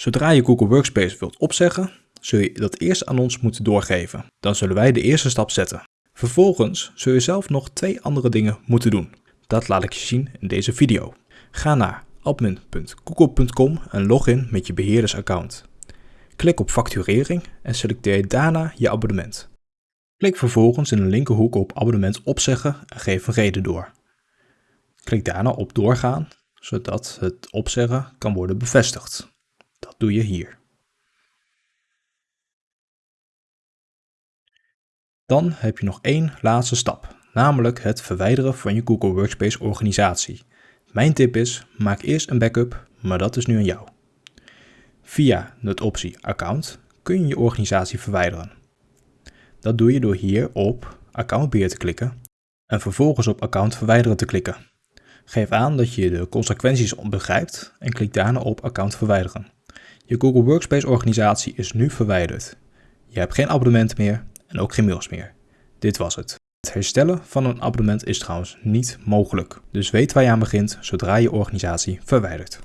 Zodra je Google Workspace wilt opzeggen, zul je dat eerst aan ons moeten doorgeven. Dan zullen wij de eerste stap zetten. Vervolgens zul je zelf nog twee andere dingen moeten doen. Dat laat ik je zien in deze video. Ga naar admin.google.com en log in met je beheerdersaccount. Klik op facturering en selecteer daarna je abonnement. Klik vervolgens in de linkerhoek op abonnement opzeggen en geef een reden door. Klik daarna op doorgaan, zodat het opzeggen kan worden bevestigd. Doe je hier. Dan heb je nog één laatste stap, namelijk het verwijderen van je Google Workspace organisatie. Mijn tip is, maak eerst een backup, maar dat is nu aan jou. Via de optie Account kun je je organisatie verwijderen. Dat doe je door hier op Accountbeheer te klikken en vervolgens op Account verwijderen te klikken. Geef aan dat je de consequenties begrijpt en klik daarna op Account verwijderen. Je Google Workspace organisatie is nu verwijderd. Je hebt geen abonnement meer en ook geen mails meer. Dit was het. Het herstellen van een abonnement is trouwens niet mogelijk, dus weet waar je aan begint zodra je organisatie verwijdert.